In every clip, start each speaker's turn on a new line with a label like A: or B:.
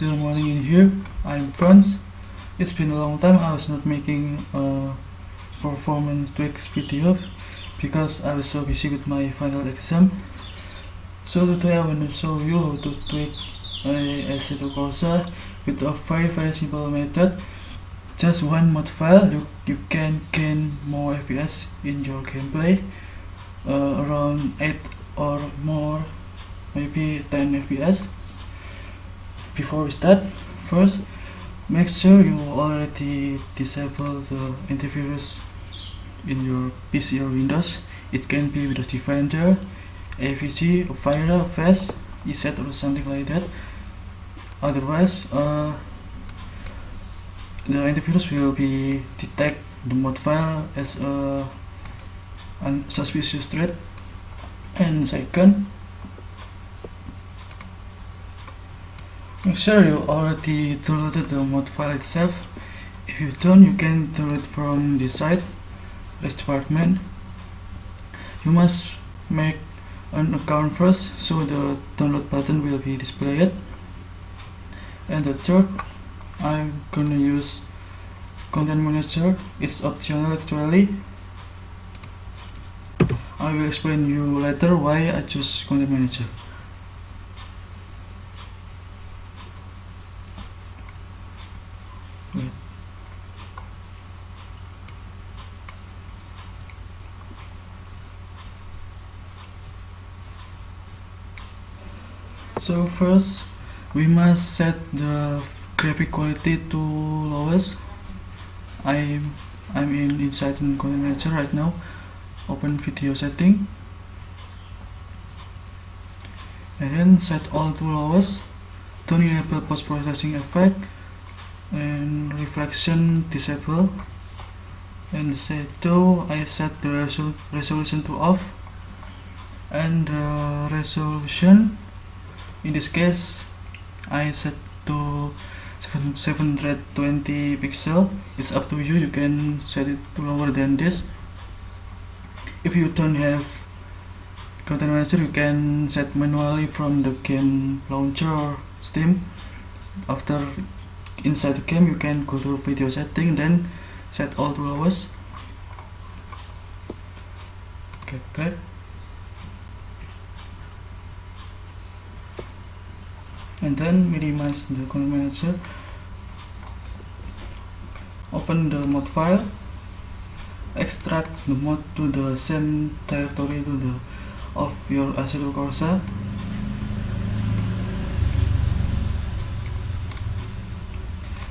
A: still morning in here I'm Franz it's been a long time I was not making a performance tweaks video because I was so busy with my final exam. So today I want to show you how to tweak a Assetto Corsa with a very very simple method. Just one mod file you, you can gain more FPS in your gameplay uh, around 8 or more maybe 10 FPS before we start first make sure you already disable the antivirus in your PC or Windows. It can be Windows Defender, AVG, Fire, Avast, ESET or something like that. Otherwise uh, the antivirus will be detect the mod file as a unsuspicious threat. And second Make sure you already downloaded the mod file itself. If you don't, you can download from the site, this department. You must make an account first, so the download button will be displayed. And the third, I'm gonna use content manager. It's optional actually. I will explain you later why I choose content manager. So first we must set the graphic quality to lowest. I'm I'm in inside in content manager right now. Open video setting and then set all to lowest. Don't enable post processing effect and reflection disable and shadow I set the resol resolution to off and the resolution in this case I set to 720 pixel. It's up to you. You can set it to lower than this. If you don't have content manager you can set manually from the game launcher or steam. After inside the game you can go to video setting then set all to lowest. Okay back and then minimize the content manager open the mod file extract the mod to the same directory to the of your Assetto Corsa.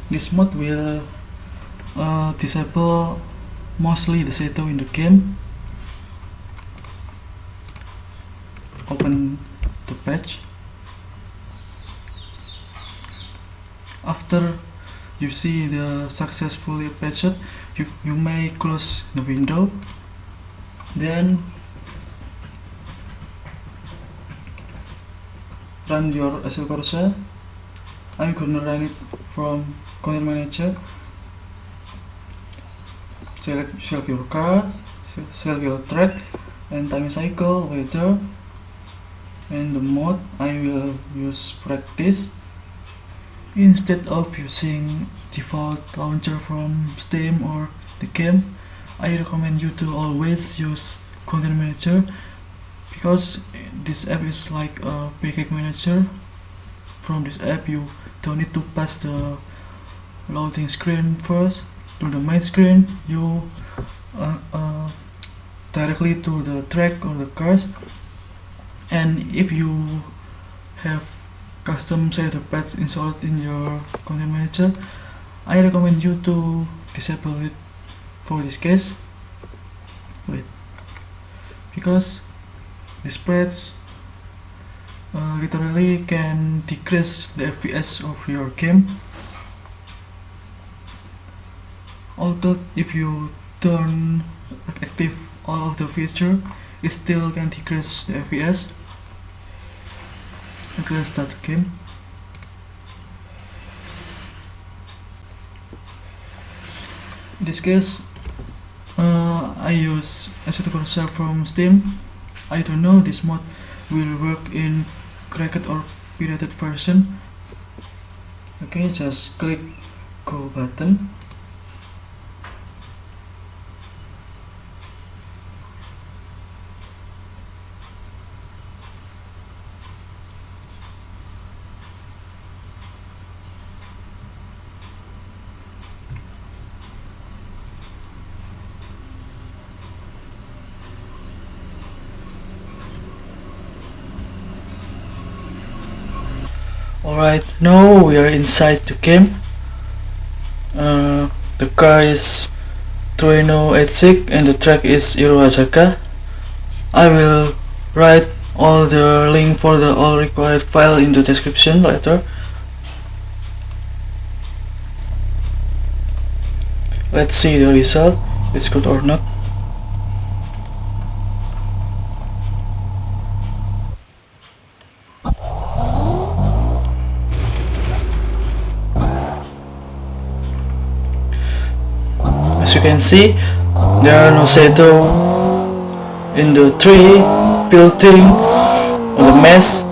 A: This mod will uh, disable mostly the shadow in the game. Open after you see the successfully patched you, you may close the window then run your Assetto Corsa I'm gonna run it from content manager. Select, select your car select your track and time cycle weather and the mode. I will use practice instead of using default launcher from Steam or the game I recommend you to always use content manager because this app is like a package manager. From this app you don't need to pass the loading screen first to the main screen. You uh, uh, directly to the track or the cars. And if you have custom shaders patch installed in your content manager. I recommend you to disable it for this case. Wait. Because these pads uh, literally can decrease the FPS of your game. Although if you turn active all of the feature it still can decrease the FPS the game in this case uh, I use Assetto Corsa from Steam. I don't know this mod will work in cracked or pirated version. Okay just click go button Alright, now we are inside the game. Uh, the car is Torino 86 and the track is Irohazaka. I will write all the link for the all required file in the description later. Let's see the result, it's good or not. Can see there are no shadow in the tree building or the mess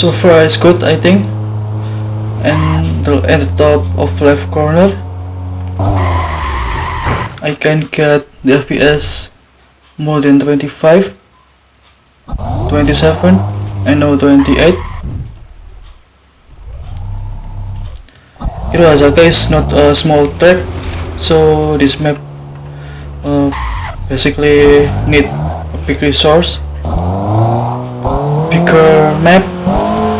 A: so far it's good I think. And the, at the top of left corner I can get the FPS more than 25 27 and now 28 Irohazaka is not a small track so this map uh, basically need a big resource. Bigger map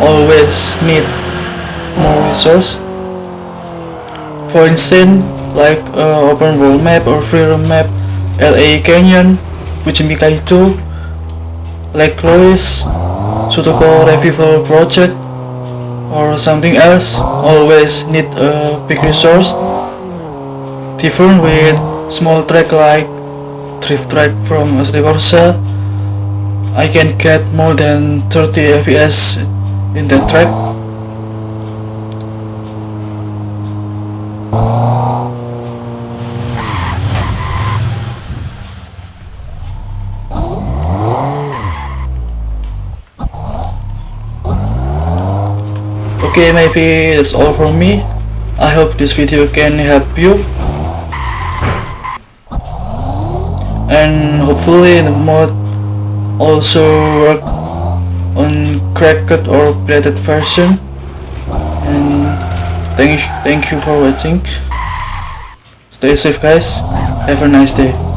A: always need more resource. For instance, like uh, open world map or free roam map, LA Canyon, which Fujimi Kaido, Lake Louise, Shutoko Revival Project, or something else, always need a big resource. Different with small track like drift track from Assetto Corsa, I can get more than 30 FPS in the track? Okay maybe that's all from me. I hope this video can help you. And hopefully the mod also work on cracked or pirated version. And thank thank you for watching. Stay safe guys. Have a nice day